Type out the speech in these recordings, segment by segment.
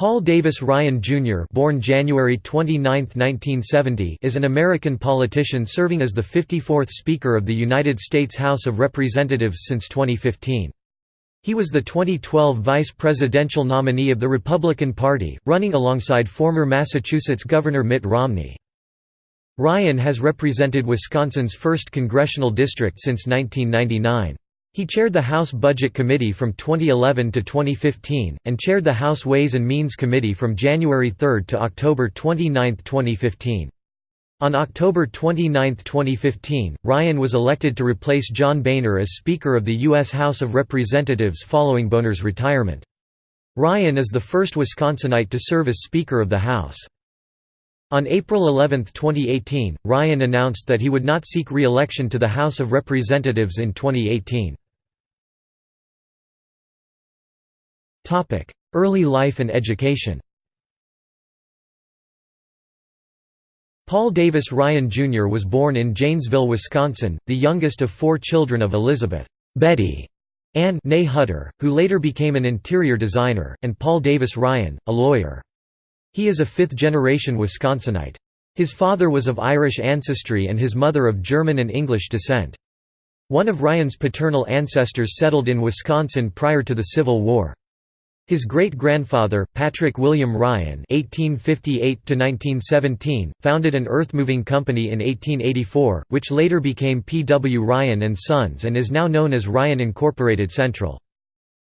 Paul Davis Ryan Jr. born January 29, 1970 is an American politician serving as the 54th Speaker of the United States House of Representatives since 2015. He was the 2012 vice presidential nominee of the Republican Party, running alongside former Massachusetts Governor Mitt Romney. Ryan has represented Wisconsin's 1st congressional district since 1999. He chaired the House Budget Committee from 2011 to 2015, and chaired the House Ways and Means Committee from January 3 to October 29, 2015. On October 29, 2015, Ryan was elected to replace John Boehner as Speaker of the U.S. House of Representatives following Boehner's retirement. Ryan is the first Wisconsinite to serve as Speaker of the House. On April 11, 2018, Ryan announced that he would not seek re-election to the House of Representatives in 2018. Early life and education Paul Davis Ryan Jr. was born in Janesville, Wisconsin, the youngest of four children of Elizabeth Betty Ann née Hutter, who later became an interior designer, and Paul Davis Ryan, a lawyer. He is a fifth-generation Wisconsinite. His father was of Irish ancestry and his mother of German and English descent. One of Ryan's paternal ancestors settled in Wisconsin prior to the Civil War. His great-grandfather, Patrick William Ryan (1858–1917), founded an earth-moving company in 1884, which later became P. W. Ryan and Sons and is now known as Ryan Incorporated Central.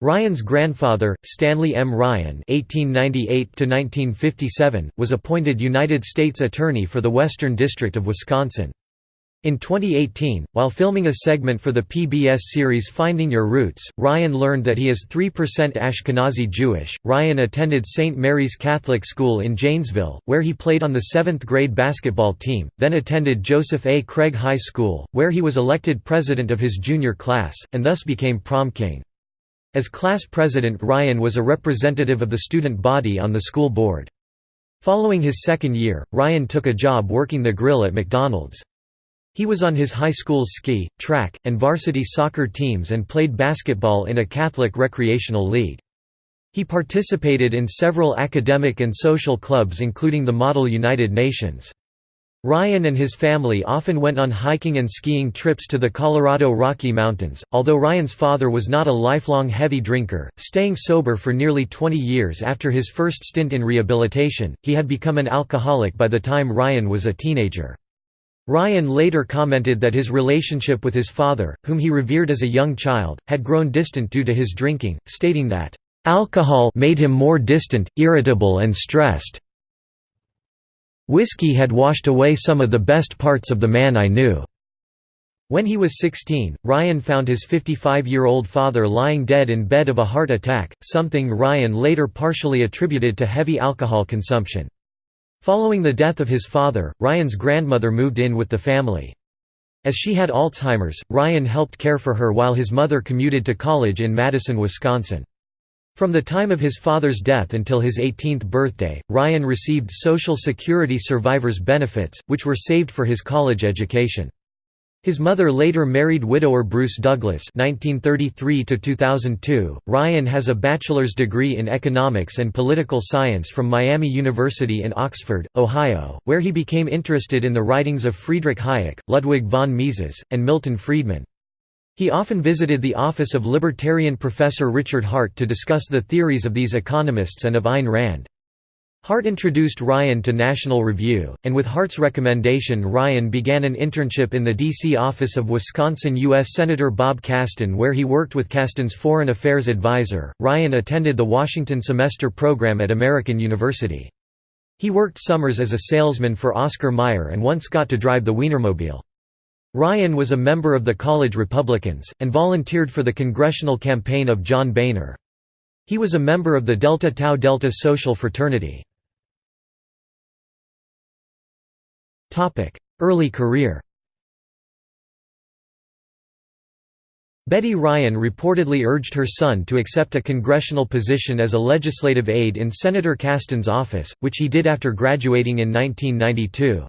Ryan's grandfather, Stanley M. Ryan (1898–1957), was appointed United States Attorney for the Western District of Wisconsin. In 2018, while filming a segment for the PBS series Finding Your Roots, Ryan learned that he is 3% Ashkenazi Jewish. Ryan attended St. Mary's Catholic School in Janesville, where he played on the 7th grade basketball team, then attended Joseph A. Craig High School, where he was elected president of his junior class, and thus became prom king. As class president Ryan was a representative of the student body on the school board. Following his second year, Ryan took a job working the grill at McDonald's. He was on his high school's ski, track, and varsity soccer teams and played basketball in a Catholic recreational league. He participated in several academic and social clubs including the Model United Nations. Ryan and his family often went on hiking and skiing trips to the Colorado Rocky Mountains, although Ryan's father was not a lifelong heavy drinker, staying sober for nearly 20 years after his first stint in rehabilitation, he had become an alcoholic by the time Ryan was a teenager. Ryan later commented that his relationship with his father, whom he revered as a young child, had grown distant due to his drinking, stating that, "...alcohol made him more distant, irritable and stressed. Whiskey had washed away some of the best parts of the man I knew." When he was 16, Ryan found his 55-year-old father lying dead in bed of a heart attack, something Ryan later partially attributed to heavy alcohol consumption. Following the death of his father, Ryan's grandmother moved in with the family. As she had Alzheimer's, Ryan helped care for her while his mother commuted to college in Madison, Wisconsin. From the time of his father's death until his 18th birthday, Ryan received Social Security survivors benefits, which were saved for his college education. His mother later married widower Bruce Douglas (1933–2002). Ryan has a bachelor's degree in economics and political science from Miami University in Oxford, Ohio, where he became interested in the writings of Friedrich Hayek, Ludwig von Mises, and Milton Friedman. He often visited the office of libertarian professor Richard Hart to discuss the theories of these economists and of Ayn Rand. Hart introduced Ryan to National Review, and with Hart's recommendation Ryan began an internship in the D.C. office of Wisconsin U.S. Senator Bob Kasten where he worked with Kasten's foreign affairs advisor. Ryan attended the Washington Semester Program at American University. He worked summers as a salesman for Oscar Mayer and once got to drive the Wienermobile. Ryan was a member of the college Republicans, and volunteered for the congressional campaign of John Boehner. He was a member of the Delta Tau Delta social fraternity. Early career Betty Ryan reportedly urged her son to accept a congressional position as a legislative aide in Senator Kasten's office, which he did after graduating in 1992.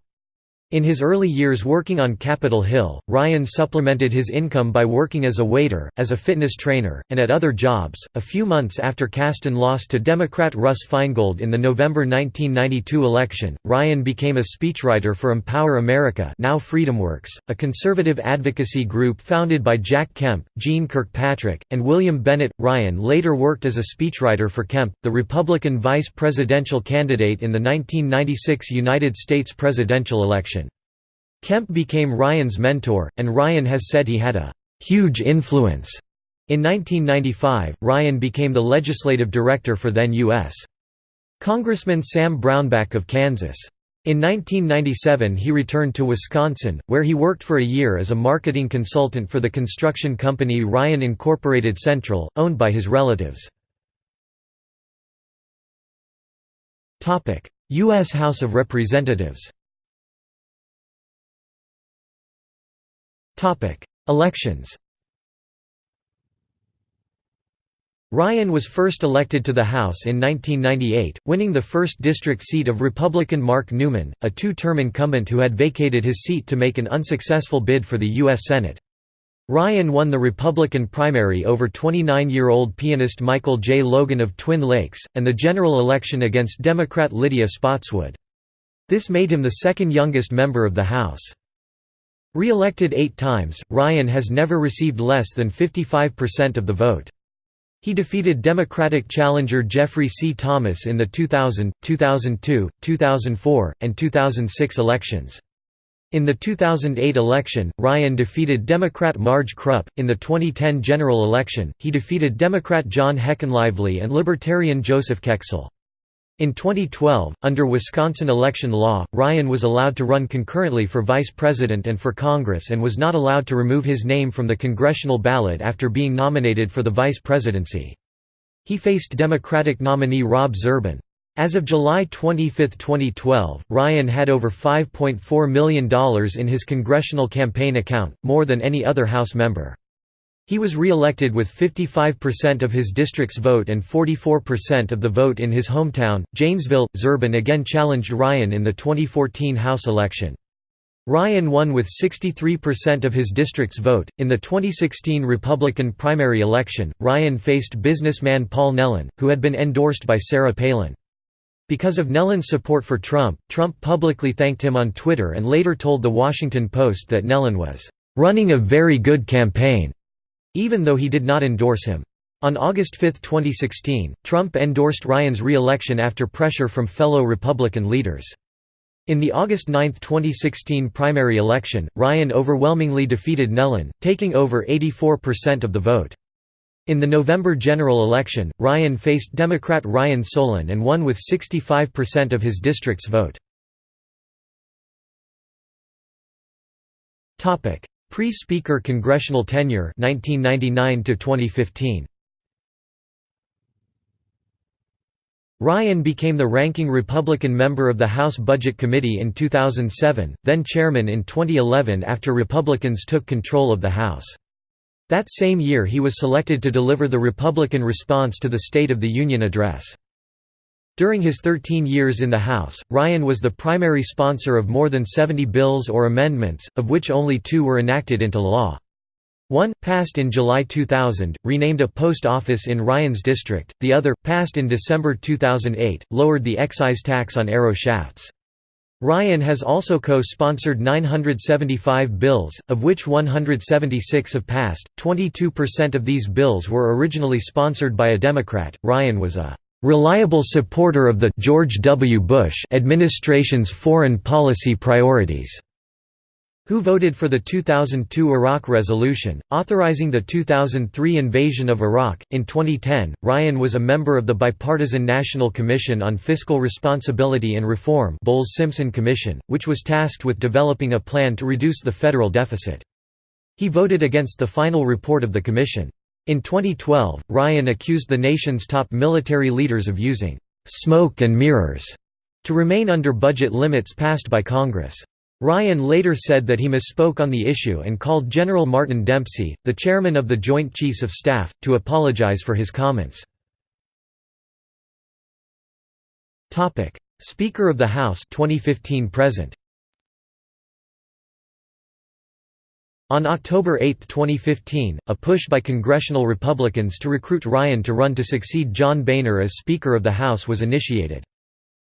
In his early years working on Capitol Hill, Ryan supplemented his income by working as a waiter, as a fitness trainer, and at other jobs. A few months after Kasten lost to Democrat Russ Feingold in the November 1992 election, Ryan became a speechwriter for Empower America, now FreedomWorks, a conservative advocacy group founded by Jack Kemp, Jeane Kirkpatrick, and William Bennett. Ryan later worked as a speechwriter for Kemp, the Republican vice presidential candidate in the 1996 United States presidential election. Kemp became Ryan's mentor, and Ryan has said he had a «huge influence». In 1995, Ryan became the legislative director for then U.S. Congressman Sam Brownback of Kansas. In 1997 he returned to Wisconsin, where he worked for a year as a marketing consultant for the construction company Ryan Incorporated Central, owned by his relatives. U.S. House of Representatives Elections Ryan was first elected to the House in 1998, winning the 1st District seat of Republican Mark Newman, a two-term incumbent who had vacated his seat to make an unsuccessful bid for the U.S. Senate. Ryan won the Republican primary over 29-year-old pianist Michael J. Logan of Twin Lakes, and the general election against Democrat Lydia Spotswood. This made him the second youngest member of the House. Re-elected eight times, Ryan has never received less than 55% of the vote. He defeated Democratic challenger Jeffrey C. Thomas in the 2000, 2002, 2004, and 2006 elections. In the 2008 election, Ryan defeated Democrat Marge Krupp. In the 2010 general election, he defeated Democrat John Heckenlively and Libertarian Joseph Kexel. In 2012, under Wisconsin election law, Ryan was allowed to run concurrently for vice president and for Congress and was not allowed to remove his name from the congressional ballot after being nominated for the vice presidency. He faced Democratic nominee Rob Zerban. As of July 25, 2012, Ryan had over $5.4 million in his congressional campaign account, more than any other House member. He was re-elected with 55% of his district's vote and 44% of the vote in his hometown, Janesville. Zerban again challenged Ryan in the 2014 House election. Ryan won with 63% of his district's vote. In the 2016 Republican primary election, Ryan faced businessman Paul Nehlen, who had been endorsed by Sarah Palin. Because of Nehlen's support for Trump, Trump publicly thanked him on Twitter and later told The Washington Post that Nehlen was running a very good campaign even though he did not endorse him. On August 5, 2016, Trump endorsed Ryan's re-election after pressure from fellow Republican leaders. In the August 9, 2016 primary election, Ryan overwhelmingly defeated Nehlen, taking over 84% of the vote. In the November general election, Ryan faced Democrat Ryan Solen and won with 65% of his district's vote. Pre-Speaker congressional tenure 1999 to 2015. Ryan became the ranking Republican member of the House Budget Committee in 2007, then chairman in 2011 after Republicans took control of the House. That same year he was selected to deliver the Republican response to the State of the Union address. During his 13 years in the House, Ryan was the primary sponsor of more than 70 bills or amendments, of which only two were enacted into law. One, passed in July 2000, renamed a post office in Ryan's district, the other, passed in December 2008, lowered the excise tax on arrow shafts. Ryan has also co-sponsored 975 bills, of which 176 have passed. 22% of these bills were originally sponsored by a Democrat. Ryan was a reliable supporter of the George W. Bush administration's foreign policy priorities, who voted for the 2002 Iraq resolution, authorizing the 2003 invasion of Iraq. In 2010, Ryan was a member of the Bipartisan National Commission on Fiscal Responsibility and Reform Bowles-Simpson Commission, which was tasked with developing a plan to reduce the federal deficit. He voted against the final report of the commission. In 2012, Ryan accused the nation's top military leaders of using «smoke and mirrors» to remain under budget limits passed by Congress. Ryan later said that he misspoke on the issue and called General Martin Dempsey, the chairman of the Joint Chiefs of Staff, to apologize for his comments. Speaker of the House 2015 present On October 8, 2015, a push by congressional Republicans to recruit Ryan to run to succeed John Boehner as Speaker of the House was initiated.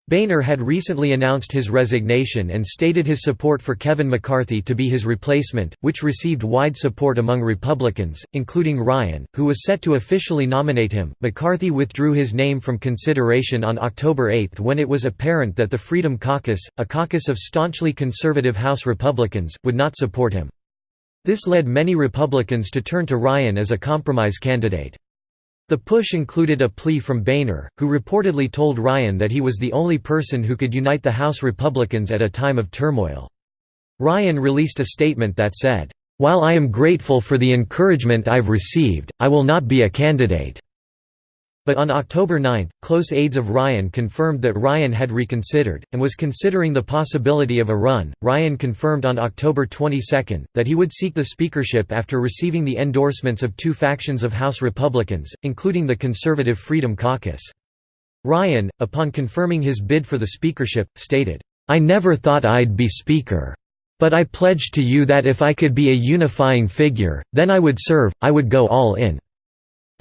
Boehner had recently announced his resignation and stated his support for Kevin McCarthy to be his replacement, which received wide support among Republicans, including Ryan, who was set to officially nominate him. McCarthy withdrew his name from consideration on October 8 when it was apparent that the Freedom Caucus, a caucus of staunchly conservative House Republicans, would not support him. This led many Republicans to turn to Ryan as a compromise candidate. The push included a plea from Boehner, who reportedly told Ryan that he was the only person who could unite the House Republicans at a time of turmoil. Ryan released a statement that said, "...while I am grateful for the encouragement I've received, I will not be a candidate." But on October 9, close aides of Ryan confirmed that Ryan had reconsidered, and was considering the possibility of a run. Ryan confirmed on October 22 that he would seek the speakership after receiving the endorsements of two factions of House Republicans, including the conservative Freedom Caucus. Ryan, upon confirming his bid for the speakership, stated, I never thought I'd be Speaker. But I pledge to you that if I could be a unifying figure, then I would serve, I would go all in.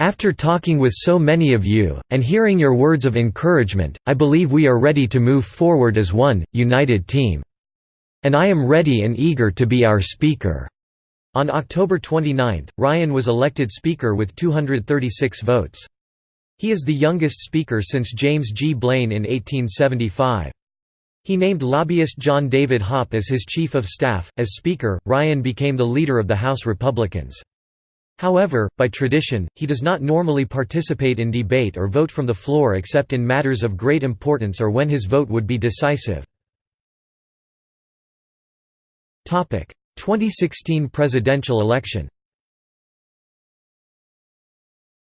After talking with so many of you, and hearing your words of encouragement, I believe we are ready to move forward as one, united team. And I am ready and eager to be our Speaker." On October 29, Ryan was elected Speaker with 236 votes. He is the youngest Speaker since James G. Blaine in 1875. He named lobbyist John David Hoppe as his Chief of Staff. As Speaker, Ryan became the leader of the House Republicans. However, by tradition, he does not normally participate in debate or vote from the floor except in matters of great importance or when his vote would be decisive. 2016 presidential election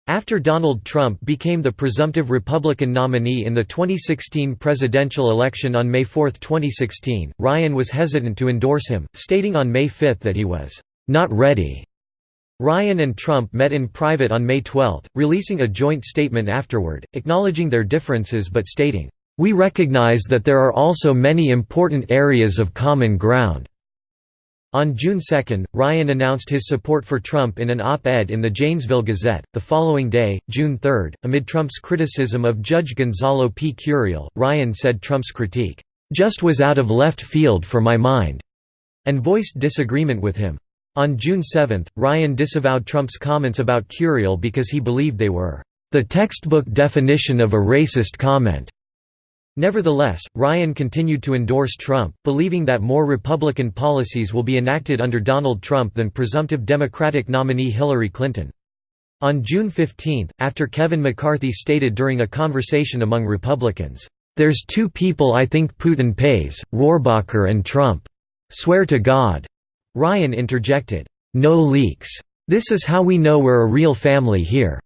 After Donald Trump became the presumptive Republican nominee in the 2016 presidential election on May 4, 2016, Ryan was hesitant to endorse him, stating on May 5 that he was not ready Ryan and Trump met in private on May 12, releasing a joint statement afterward, acknowledging their differences but stating, "...we recognize that there are also many important areas of common ground." On June 2, Ryan announced his support for Trump in an op-ed in the Janesville Gazette. The following day, June 3, amid Trump's criticism of Judge Gonzalo P. Curiel, Ryan said Trump's critique, "...just was out of left field for my mind," and voiced disagreement with him. On June 7, Ryan disavowed Trump's comments about Curiel because he believed they were the textbook definition of a racist comment. Nevertheless, Ryan continued to endorse Trump, believing that more Republican policies will be enacted under Donald Trump than presumptive Democratic nominee Hillary Clinton. On June 15, after Kevin McCarthy stated during a conversation among Republicans, "'There's two people I think Putin pays, Rohrabacher and Trump. Swear to God. Ryan interjected, "'No leaks. This is how we know we're a real family here.'"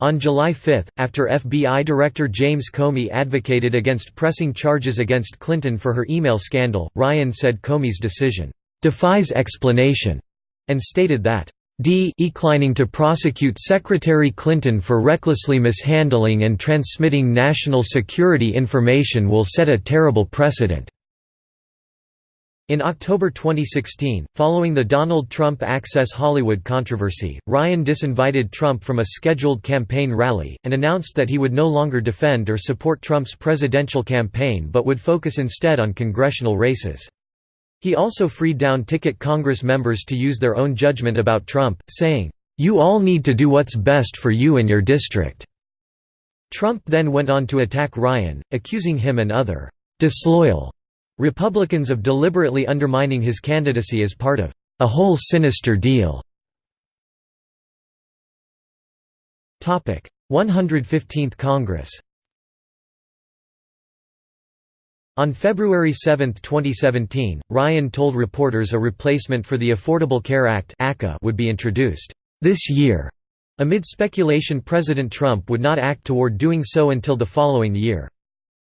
On July 5, after FBI Director James Comey advocated against pressing charges against Clinton for her email scandal, Ryan said Comey's decision, "...defies explanation," and stated that, D declining to prosecute Secretary Clinton for recklessly mishandling and transmitting national security information will set a terrible precedent." In October 2016, following the Donald Trump Access Hollywood controversy, Ryan disinvited Trump from a scheduled campaign rally, and announced that he would no longer defend or support Trump's presidential campaign but would focus instead on congressional races. He also freed down ticket Congress members to use their own judgment about Trump, saying, "'You all need to do what's best for you and your district." Trump then went on to attack Ryan, accusing him and other disloyal Republicans of deliberately undermining his candidacy as part of a whole sinister deal. 115th Congress On February 7, 2017, Ryan told reporters a replacement for the Affordable Care Act would be introduced this year. Amid speculation President Trump would not act toward doing so until the following year.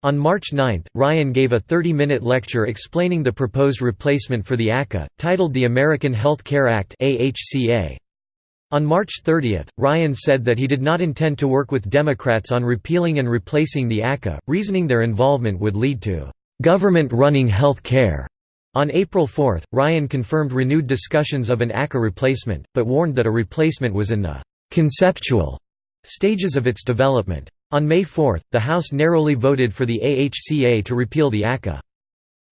On March 9, Ryan gave a 30-minute lecture explaining the proposed replacement for the ACA, titled the American Health Care Act On March 30, Ryan said that he did not intend to work with Democrats on repealing and replacing the ACA, reasoning their involvement would lead to "...government running health care." On April 4, Ryan confirmed renewed discussions of an ACA replacement, but warned that a replacement was in the «conceptual» stages of its development. On May 4, the House narrowly voted for the AHCA to repeal the ACA.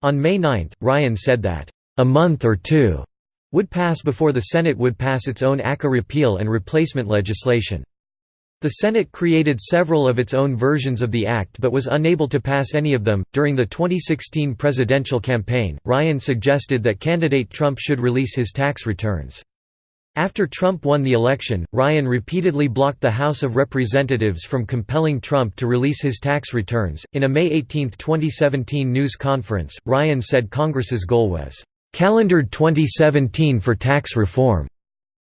On May 9, Ryan said that, "...a month or two would pass before the Senate would pass its own ACA repeal and replacement legislation. The Senate created several of its own versions of the act but was unable to pass any of them. During the 2016 presidential campaign, Ryan suggested that candidate Trump should release his tax returns. After Trump won the election, Ryan repeatedly blocked the House of Representatives from compelling Trump to release his tax returns. In a May 18, 2017 news conference, Ryan said Congress's goal was calendared 2017 for tax reform,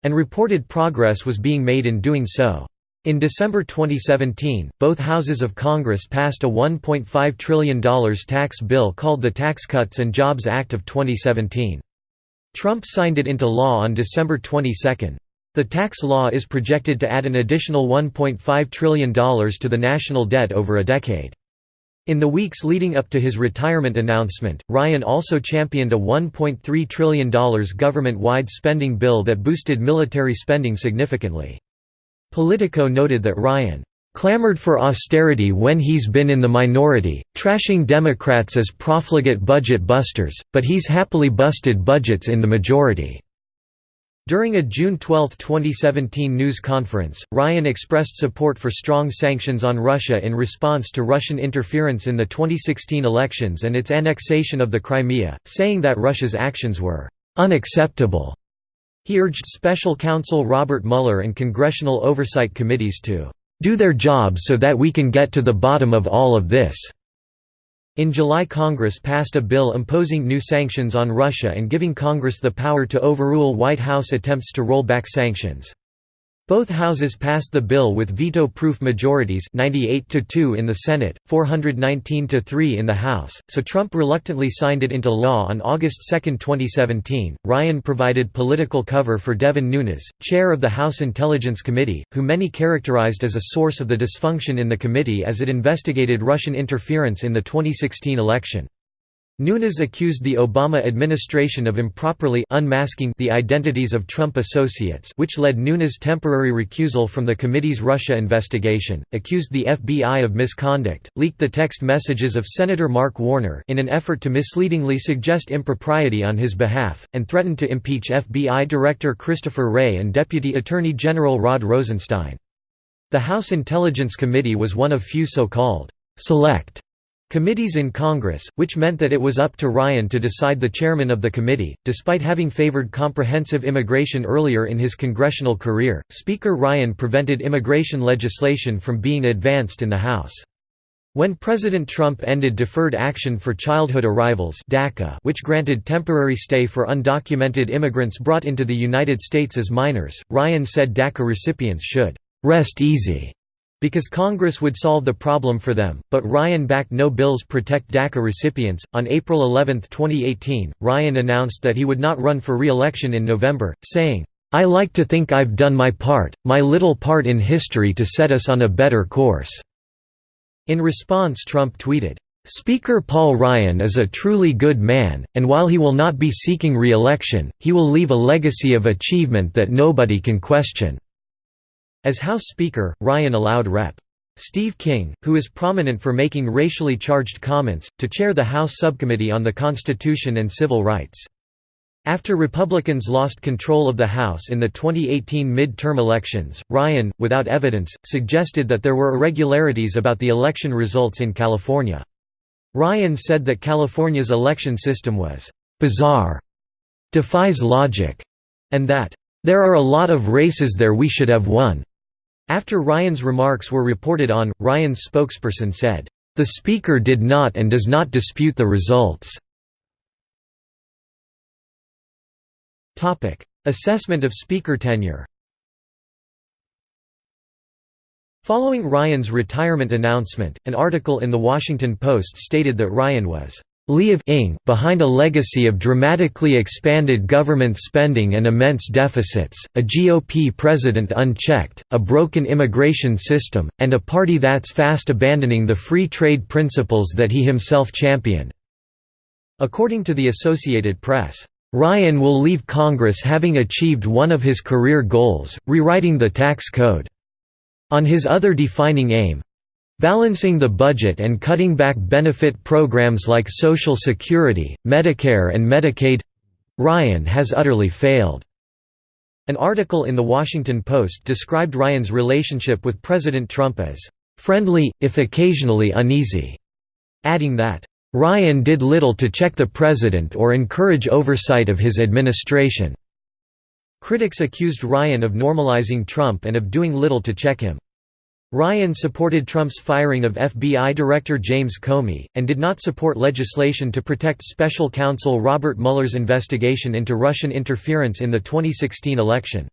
and reported progress was being made in doing so. In December 2017, both houses of Congress passed a $1.5 trillion tax bill called the Tax Cuts and Jobs Act of 2017. Trump signed it into law on December 22. The tax law is projected to add an additional $1.5 trillion to the national debt over a decade. In the weeks leading up to his retirement announcement, Ryan also championed a $1.3 trillion government-wide spending bill that boosted military spending significantly. Politico noted that Ryan clamored for austerity when he's been in the minority, trashing Democrats as profligate budget busters, but he's happily busted budgets in the majority. During a June 12, 2017 news conference, Ryan expressed support for strong sanctions on Russia in response to Russian interference in the 2016 elections and its annexation of the Crimea, saying that Russia's actions were unacceptable. He urged special counsel Robert Mueller and congressional oversight committees to do their job so that we can get to the bottom of all of this." In July Congress passed a bill imposing new sanctions on Russia and giving Congress the power to overrule White House attempts to roll back sanctions. Both houses passed the bill with veto-proof majorities 98 to 2 in the Senate, 419 to 3 in the House, so Trump reluctantly signed it into law on August 2, 2017. Ryan provided political cover for Devin Nunes, chair of the House Intelligence Committee, who many characterized as a source of the dysfunction in the committee as it investigated Russian interference in the 2016 election. Nunes accused the Obama administration of improperly unmasking the identities of Trump associates which led Nunes' temporary recusal from the committee's Russia investigation, accused the FBI of misconduct, leaked the text messages of Senator Mark Warner in an effort to misleadingly suggest impropriety on his behalf, and threatened to impeach FBI Director Christopher Wray and Deputy Attorney General Rod Rosenstein. The House Intelligence Committee was one of few so-called «select» Committees in Congress, which meant that it was up to Ryan to decide the chairman of the committee. Despite having favored comprehensive immigration earlier in his congressional career, Speaker Ryan prevented immigration legislation from being advanced in the House. When President Trump ended Deferred Action for Childhood Arrivals DACA, which granted temporary stay for undocumented immigrants brought into the United States as minors, Ryan said DACA recipients should «rest easy» because Congress would solve the problem for them, but Ryan backed no bills protect DACA recipients. On April 11, 2018, Ryan announced that he would not run for re-election in November, saying, I like to think I've done my part, my little part in history to set us on a better course." In response Trump tweeted, "...Speaker Paul Ryan is a truly good man, and while he will not be seeking re-election, he will leave a legacy of achievement that nobody can question." As House Speaker, Ryan allowed Rep. Steve King, who is prominent for making racially charged comments, to chair the House Subcommittee on the Constitution and Civil Rights. After Republicans lost control of the House in the 2018 mid-term elections, Ryan, without evidence, suggested that there were irregularities about the election results in California. Ryan said that California's election system was «bizarre», «defies logic», and that «there are a lot of races there we should have won». After Ryan's remarks were reported on, Ryan's spokesperson said, "...the Speaker did not and does not dispute the results." Assessment of Speaker tenure Following Ryan's retirement announcement, an article in The Washington Post stated that Ryan was Ing behind a legacy of dramatically expanded government spending and immense deficits, a GOP president unchecked, a broken immigration system, and a party that's fast abandoning the free trade principles that he himself championed. According to the Associated Press, "...Ryan will leave Congress having achieved one of his career goals, rewriting the tax code. On his other defining aim, Balancing the budget and cutting back benefit programs like Social Security, Medicare and Medicaid—Ryan has utterly failed." An article in The Washington Post described Ryan's relationship with President Trump as, "...friendly, if occasionally uneasy", adding that, "...Ryan did little to check the president or encourage oversight of his administration." Critics accused Ryan of normalizing Trump and of doing little to check him. Ryan supported Trump's firing of FBI Director James Comey, and did not support legislation to protect special counsel Robert Mueller's investigation into Russian interference in the 2016 election.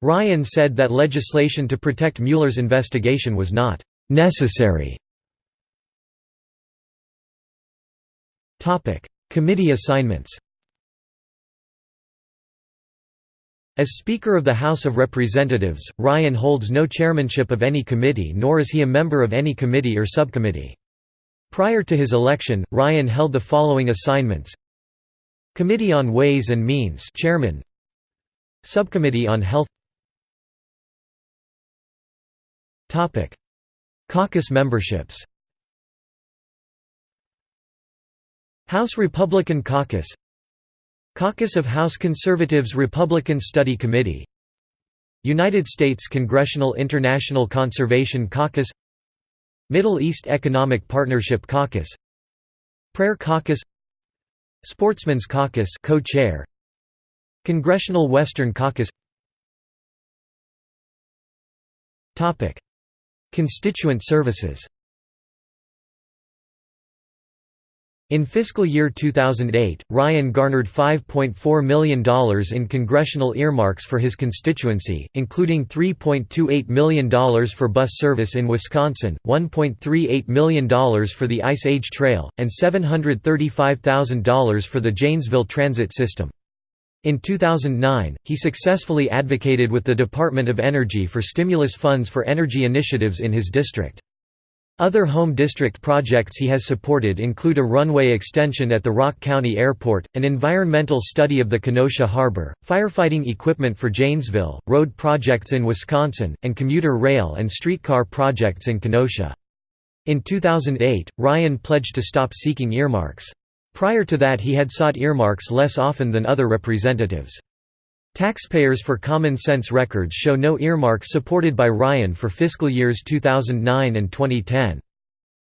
Ryan said that legislation to protect Mueller's investigation was not «necessary». Committee assignments As Speaker of the House of Representatives, Ryan holds no chairmanship of any committee nor is he a member of any committee or subcommittee. Prior to his election, Ryan held the following assignments. Committee on Ways and Means chairman. Subcommittee on Health. Caucus memberships. House Republican Caucus Caucus of House Conservatives Republican Study Committee. United States Congressional International Conservation Caucus. Middle East Economic Partnership Caucus. Prayer Caucus. Sportsman's Caucus co-chair. Congressional Western Caucus. Topic. Constituent services In fiscal year 2008, Ryan garnered $5.4 million in congressional earmarks for his constituency, including $3.28 million for bus service in Wisconsin, $1.38 million for the Ice Age Trail, and $735,000 for the Janesville Transit System. In 2009, he successfully advocated with the Department of Energy for stimulus funds for energy initiatives in his district. Other home district projects he has supported include a runway extension at the Rock County Airport, an environmental study of the Kenosha Harbor, firefighting equipment for Janesville, road projects in Wisconsin, and commuter rail and streetcar projects in Kenosha. In 2008, Ryan pledged to stop seeking earmarks. Prior to that he had sought earmarks less often than other representatives. Taxpayers for Common Sense records show no earmarks supported by Ryan for fiscal years 2009 and 2010.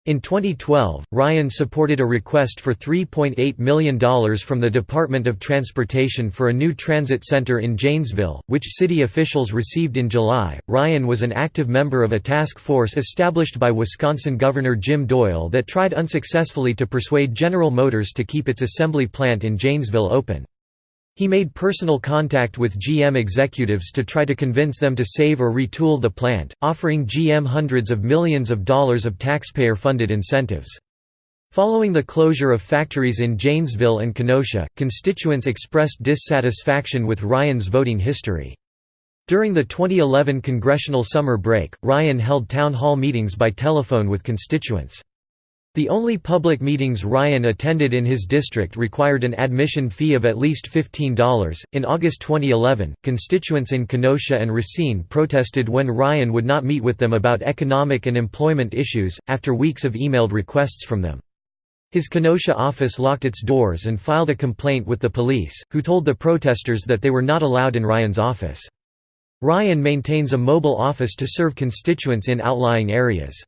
In 2012, Ryan supported a request for $3.8 million from the Department of Transportation for a new transit center in Janesville, which city officials received in July. Ryan was an active member of a task force established by Wisconsin Governor Jim Doyle that tried unsuccessfully to persuade General Motors to keep its assembly plant in Janesville open. He made personal contact with GM executives to try to convince them to save or retool the plant, offering GM hundreds of millions of dollars of taxpayer-funded incentives. Following the closure of factories in Janesville and Kenosha, constituents expressed dissatisfaction with Ryan's voting history. During the 2011 congressional summer break, Ryan held town hall meetings by telephone with constituents. The only public meetings Ryan attended in his district required an admission fee of at least $15. In August 2011, constituents in Kenosha and Racine protested when Ryan would not meet with them about economic and employment issues, after weeks of emailed requests from them. His Kenosha office locked its doors and filed a complaint with the police, who told the protesters that they were not allowed in Ryan's office. Ryan maintains a mobile office to serve constituents in outlying areas.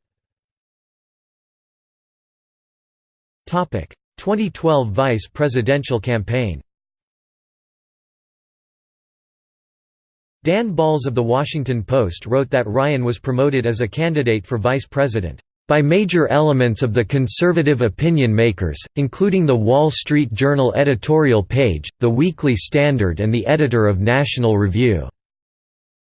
2012 vice presidential campaign Dan Balz of The Washington Post wrote that Ryan was promoted as a candidate for vice president by major elements of the conservative opinion makers, including the Wall Street Journal editorial page, the Weekly Standard and the editor of National Review.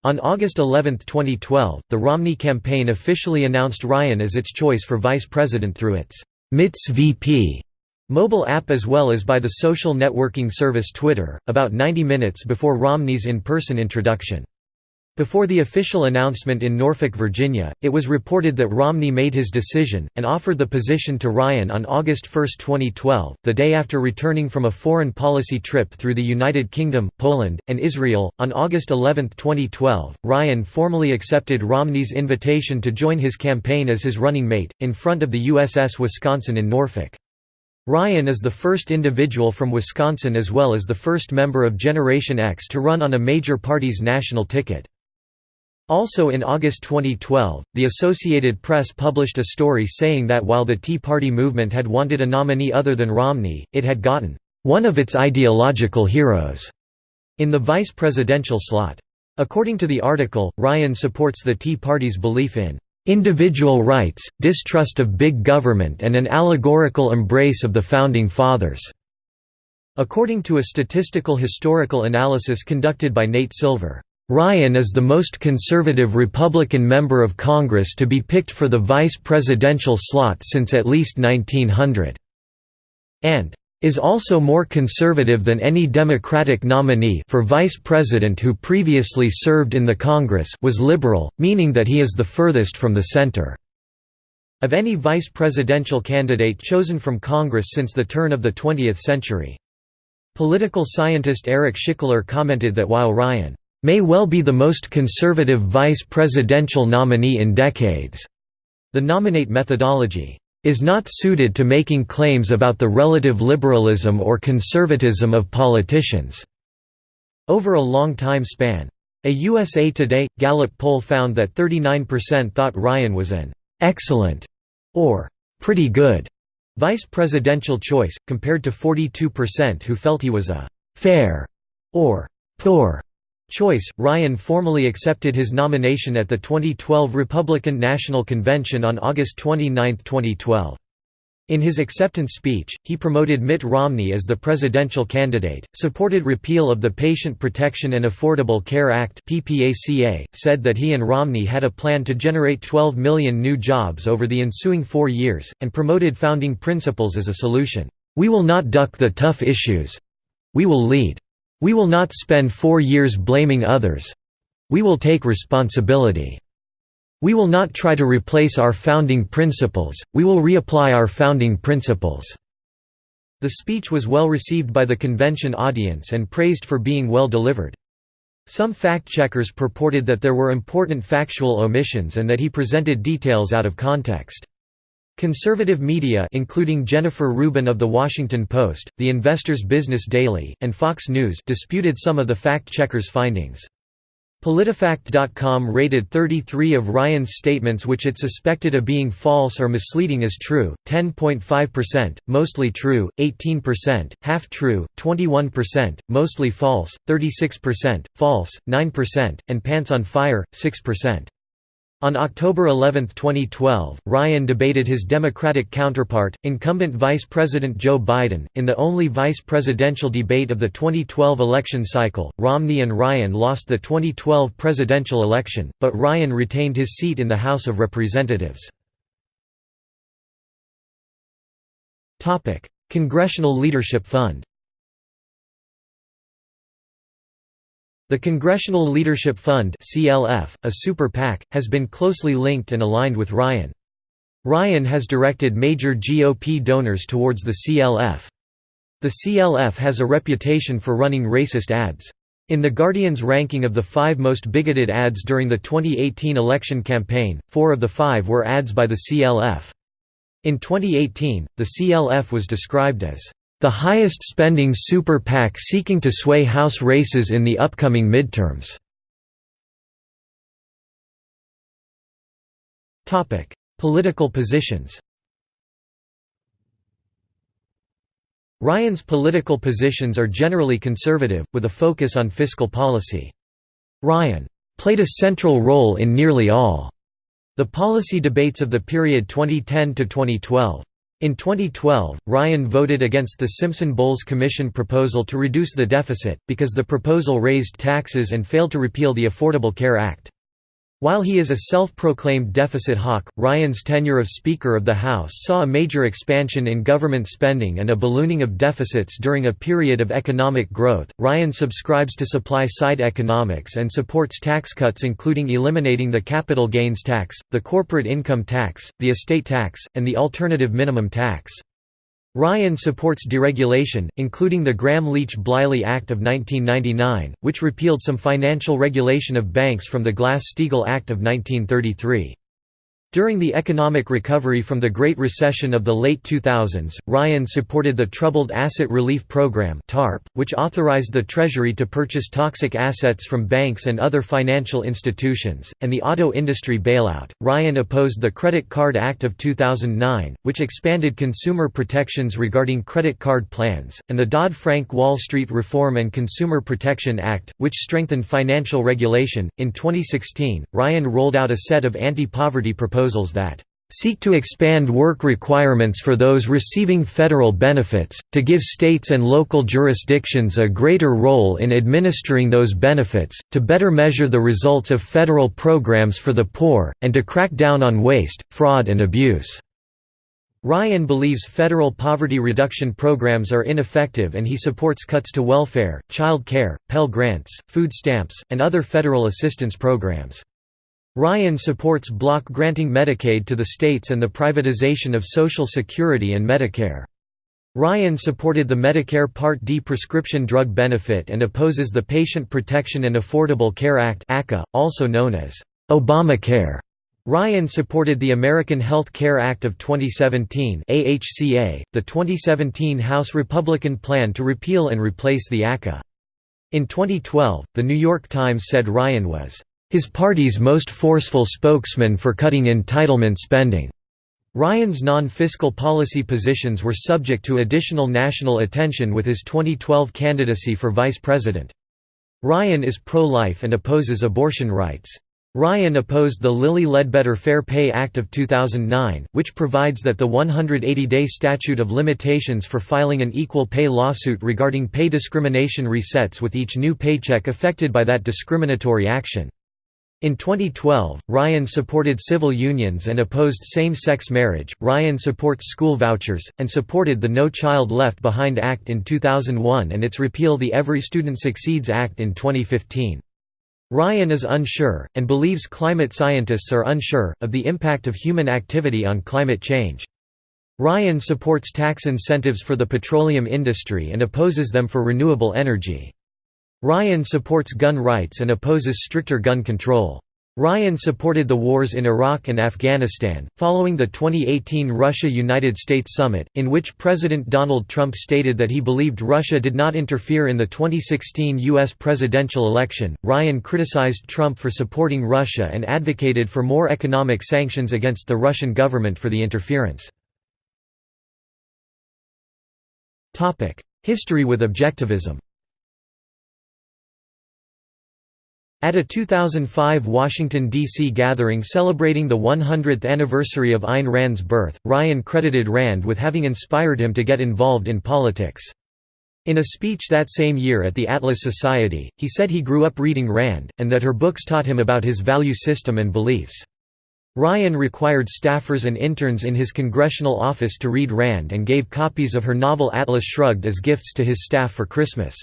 On August 11, 2012, the Romney campaign officially announced Ryan as its choice for vice president through its Mitt's VP mobile app as well as by the social networking service Twitter, about 90 minutes before Romney's in-person introduction. Before the official announcement in Norfolk, Virginia, it was reported that Romney made his decision, and offered the position to Ryan on August 1, 2012, the day after returning from a foreign policy trip through the United Kingdom, Poland, and Israel. On August 11, 2012, Ryan formally accepted Romney's invitation to join his campaign as his running mate, in front of the USS Wisconsin in Norfolk. Ryan is the first individual from Wisconsin as well as the first member of Generation X to run on a major party's national ticket. Also in August 2012, the Associated Press published a story saying that while the Tea Party movement had wanted a nominee other than Romney, it had gotten one of its ideological heroes in the vice presidential slot. According to the article, Ryan supports the Tea Party's belief in individual rights, distrust of big government and an allegorical embrace of the Founding Fathers." According to a statistical historical analysis conducted by Nate Silver, Ryan is the most conservative Republican member of Congress to be picked for the vice presidential slot since at least 1900. And is also more conservative than any Democratic nominee for vice president who previously served in the Congress was liberal, meaning that he is the furthest from the center. Of any vice presidential candidate chosen from Congress since the turn of the 20th century. Political scientist Eric Schickler commented that while Ryan may well be the most conservative vice presidential nominee in decades. The nominate methodology is not suited to making claims about the relative liberalism or conservatism of politicians over a long time span. A USA Today Gallup poll found that 39% thought Ryan was an excellent or pretty good vice presidential choice, compared to 42% who felt he was a fair or poor choice, Ryan formally accepted his nomination at the 2012 Republican National Convention on August 29, 2012. In his acceptance speech, he promoted Mitt Romney as the presidential candidate, supported repeal of the Patient Protection and Affordable Care Act said that he and Romney had a plan to generate 12 million new jobs over the ensuing four years, and promoted founding principles as a solution. We will not duck the tough issues. We will lead. We will not spend four years blaming others. We will take responsibility. We will not try to replace our founding principles, we will reapply our founding principles." The speech was well received by the convention audience and praised for being well delivered. Some fact-checkers purported that there were important factual omissions and that he presented details out of context. Conservative media including Jennifer Rubin of The Washington Post, The Investor's Business Daily, and Fox News disputed some of the fact-checkers' findings. PolitiFact.com rated 33 of Ryan's statements which it suspected of being false or misleading as true, 10.5%, mostly true, 18%, half true, 21%, mostly false, 36%, false, 9%, and pants on fire, 6%. On October 11, 2012, Ryan debated his Democratic counterpart, incumbent Vice President Joe Biden, in the only vice presidential debate of the 2012 election cycle. Romney and Ryan lost the 2012 presidential election, but Ryan retained his seat in the House of Representatives. Congressional Leadership Fund The Congressional Leadership Fund (CLF), a super PAC, has been closely linked and aligned with Ryan. Ryan has directed major GOP donors towards the CLF. The CLF has a reputation for running racist ads. In The Guardian's ranking of the five most bigoted ads during the 2018 election campaign, four of the five were ads by the CLF. In 2018, the CLF was described as the highest spending super PAC seeking to sway House races in the upcoming midterms. Political positions Ryan's political positions are generally conservative, with a focus on fiscal policy. Ryan played a central role in nearly all the policy debates of the period 2010 to 2012. In 2012, Ryan voted against the Simpson-Bowles Commission proposal to reduce the deficit, because the proposal raised taxes and failed to repeal the Affordable Care Act. While he is a self-proclaimed deficit hawk, Ryan's tenure of Speaker of the House saw a major expansion in government spending and a ballooning of deficits during a period of economic growth. Ryan subscribes to supply-side economics and supports tax cuts including eliminating the capital gains tax, the corporate income tax, the estate tax, and the alternative minimum tax. Ryan supports deregulation, including the Gramm-Leach-Bliley Act of 1999, which repealed some financial regulation of banks from the Glass-Steagall Act of 1933. During the economic recovery from the Great Recession of the late 2000s, Ryan supported the Troubled Asset Relief Program which authorized the Treasury to purchase toxic assets from banks and other financial institutions, and the auto industry bailout. Ryan opposed the Credit Card Act of 2009, which expanded consumer protections regarding credit card plans, and the Dodd-Frank Wall Street Reform and Consumer Protection Act, which strengthened financial regulation. In 2016, Ryan rolled out a set of anti-poverty proposals proposals that seek to expand work requirements for those receiving federal benefits, to give states and local jurisdictions a greater role in administering those benefits, to better measure the results of federal programs for the poor, and to crack down on waste, fraud and abuse." Ryan believes federal poverty reduction programs are ineffective and he supports cuts to welfare, child care, Pell Grants, food stamps, and other federal assistance programs. Ryan supports block granting Medicaid to the states and the privatization of Social Security and Medicare. Ryan supported the Medicare Part D prescription drug benefit and opposes the Patient Protection and Affordable Care Act also known as Obamacare. Ryan supported the American Health Care Act of 2017 AHCA, the 2017 House Republican plan to repeal and replace the ACA. In 2012, The New York Times said Ryan was his party's most forceful spokesman for cutting entitlement spending. Ryan's non-fiscal policy positions were subject to additional national attention with his 2012 candidacy for vice president. Ryan is pro-life and opposes abortion rights. Ryan opposed the Lilly Ledbetter Fair Pay Act of 2009, which provides that the 180-day statute of limitations for filing an equal pay lawsuit regarding pay discrimination resets with each new paycheck affected by that discriminatory action. In 2012, Ryan supported civil unions and opposed same-sex marriage. Ryan supports school vouchers and supported the No Child Left Behind Act in 2001 and its repeal the Every Student Succeeds Act in 2015. Ryan is unsure, and believes climate scientists are unsure, of the impact of human activity on climate change. Ryan supports tax incentives for the petroleum industry and opposes them for renewable energy. Ryan supports gun rights and opposes stricter gun control. Ryan supported the wars in Iraq and Afghanistan, following the 2018 Russia–United States summit, in which President Donald Trump stated that he believed Russia did not interfere in the 2016 U.S. presidential election. Ryan criticized Trump for supporting Russia and advocated for more economic sanctions against the Russian government for the interference. History with objectivism At a 2005 Washington, D.C. gathering celebrating the 100th anniversary of Ayn Rand's birth, Ryan credited Rand with having inspired him to get involved in politics. In a speech that same year at the Atlas Society, he said he grew up reading Rand, and that her books taught him about his value system and beliefs. Ryan required staffers and interns in his congressional office to read Rand and gave copies of her novel Atlas Shrugged as gifts to his staff for Christmas.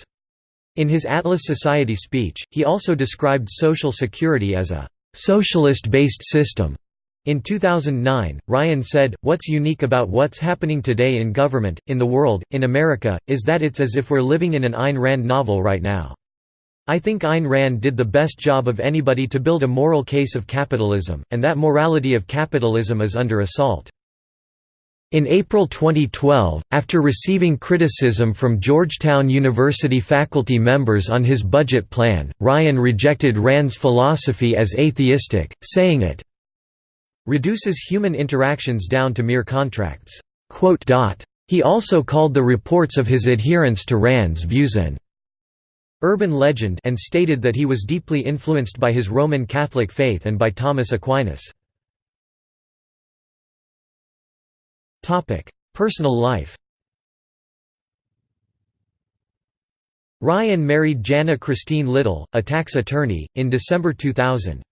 In his Atlas Society speech, he also described Social Security as a «socialist-based system». In 2009, Ryan said, What's unique about what's happening today in government, in the world, in America, is that it's as if we're living in an Ayn Rand novel right now. I think Ayn Rand did the best job of anybody to build a moral case of capitalism, and that morality of capitalism is under assault. In April 2012, after receiving criticism from Georgetown University faculty members on his budget plan, Ryan rejected Rand's philosophy as atheistic, saying it reduces human interactions down to mere contracts. He also called the reports of his adherence to Rand's views an urban legend and stated that he was deeply influenced by his Roman Catholic faith and by Thomas Aquinas. Personal life Ryan married Janna Christine Little, a tax attorney, in December 2000.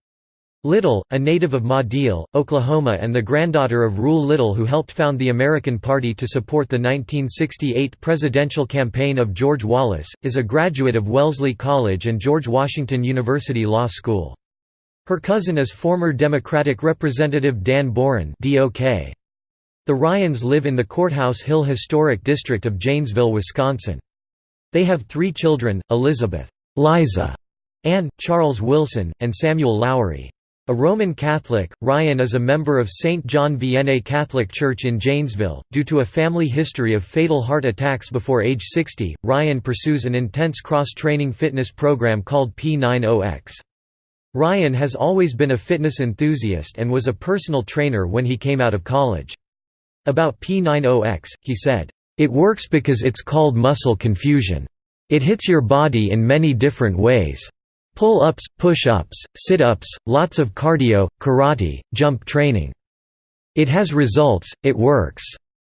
Little, a native of Madill, Oklahoma and the granddaughter of Reuel Little who helped found the American Party to support the 1968 presidential campaign of George Wallace, is a graduate of Wellesley College and George Washington University Law School. Her cousin is former Democratic Representative Dan Boren The Ryans live in the Courthouse Hill Historic District of Janesville, Wisconsin. They have three children, Elizabeth Liza, Ann, Charles Wilson, and Samuel Lowery. A Roman Catholic, Ryan is a member of St. John Vianney Catholic Church in Janesville. Due to a family history of fatal heart attacks before age 60, Ryan pursues an intense cross training fitness program called P90X. Ryan has always been a fitness enthusiast and was a personal trainer when he came out of college. About P90X, he said, It works because it's called muscle confusion. It hits your body in many different ways. Pull-ups, push-ups, sit-ups, lots of cardio, karate, jump training. It has results, it works.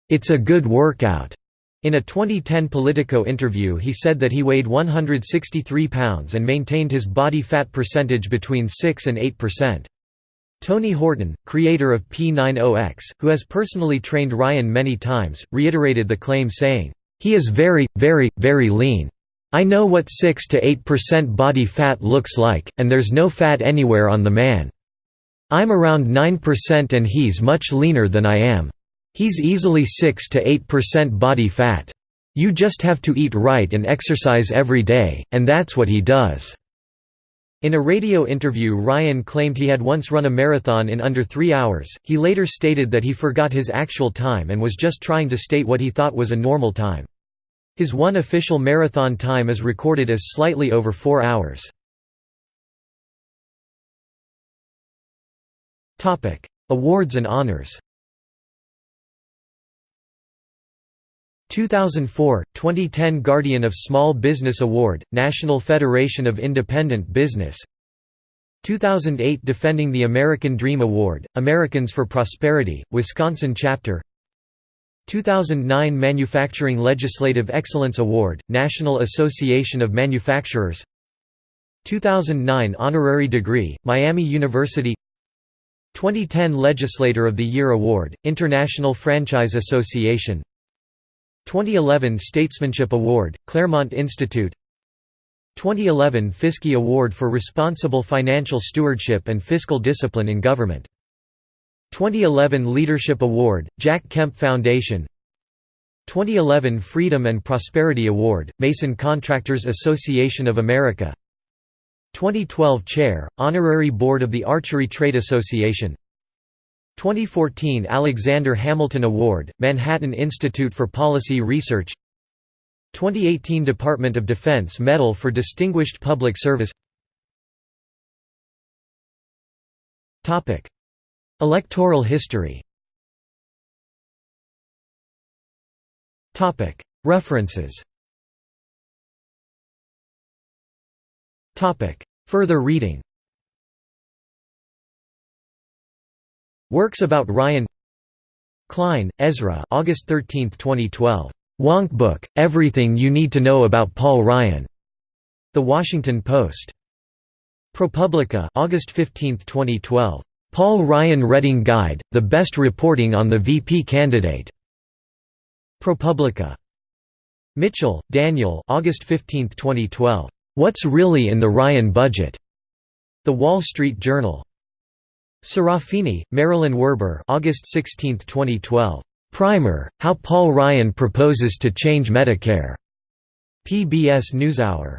It's a good workout. In a 2010 Politico interview he said that he weighed 163 pounds and maintained his body fat percentage between 6 and 8%. Tony Horton, creator of P90X, who has personally trained Ryan many times, reiterated the claim saying, "...he is very, very, very lean. I know what 6 to 8% body fat looks like, and there's no fat anywhere on the man. I'm around 9% and he's much leaner than I am. He's easily 6 to 8% body fat. You just have to eat right and exercise every day, and that's what he does." In a radio interview Ryan claimed he had once run a marathon in under three hours, he later stated that he forgot his actual time and was just trying to state what he thought was a normal time. His one official marathon time is recorded as slightly over four hours. Awards and honors 2004 – 2010 Guardian of Small Business Award, National Federation of Independent Business. 2008 Defending the American Dream Award, Americans for Prosperity, Wisconsin Chapter. 2009 Manufacturing Legislative Excellence Award, National Association of Manufacturers. 2009 Honorary Degree, Miami University. 2010 Legislator of the Year Award, International Franchise Association 2011 Statesmanship Award, Claremont Institute. 2011 Fiscy Award for Responsible Financial Stewardship and Fiscal Discipline in Government. 2011 Leadership Award, Jack Kemp Foundation. 2011 Freedom and Prosperity Award, Mason Contractors Association of America. 2012 Chair, Honorary Board of the Archery Trade Association 2014 Alexander Hamilton Award, Manhattan Institute for Policy Research 2018 Department of Defense Medal for Distinguished Public Service Electoral history References Further reading Works about Ryan Klein, Ezra August 13, 2012. Wonkbook, Everything You Need to Know About Paul Ryan. The Washington Post. ProPublica August 15, 2012. Paul Ryan Reading Guide, the best reporting on the VP candidate. ProPublica. Mitchell, Daniel August 15, 2012. What's Really in the Ryan Budget? The Wall Street Journal. Serafini, Marilyn Werber August 16, 2012. Primer, How Paul Ryan Proposes to Change Medicare. PBS NewsHour.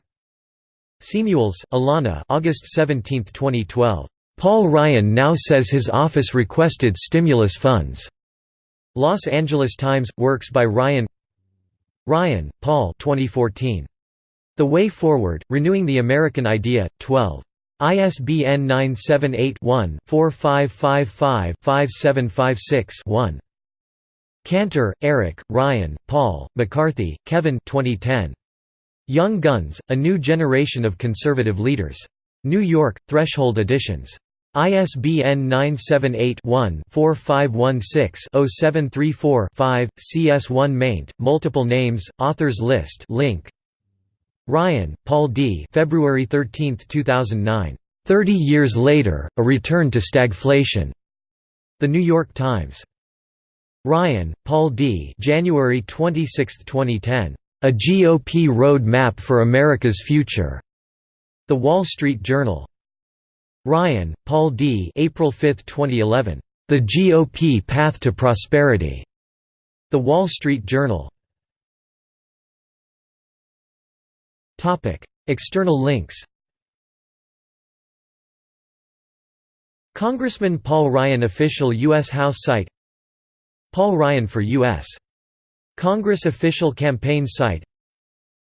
Semuels, Alana August 17, 2012. Paul Ryan now says his office requested stimulus funds. Los Angeles Times Works by Ryan Ryan, Paul 2014. The Way Forward: Renewing the American Idea 12. ISBN 978-1-4555-5756-1. Cantor, Eric, Ryan, Paul, McCarthy, Kevin 2010. Young Guns, A New Generation of Conservative Leaders. New York, Threshold Editions. ISBN 978-1-4516-0734-5, CS1 maint, multiple names, authors list link. Ryan, Paul D. February 13, 2009. Thirty years later, a return to stagflation. The New York Times. Ryan, Paul D. January 26, 2010. A GOP Road Map for America's Future. The Wall Street Journal. Ryan, Paul D. April 5, 2011. The GOP Path to Prosperity. The Wall Street Journal. External links. Congressman Paul Ryan official U.S. House site Paul Ryan for U.S. Congress official campaign site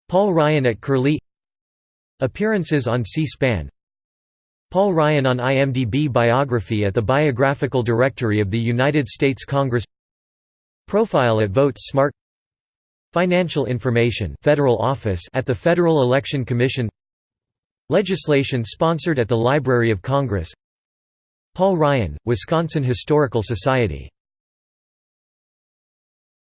Paul Ryan at Curlie Appearances on C-SPAN Paul Ryan on IMDb Biography at the Biographical Directory of the United States Congress Profile at Vote Smart Financial information Federal Office at the Federal Election Commission. Legislation sponsored at the Library of Congress. Paul Ryan, Wisconsin Historical Society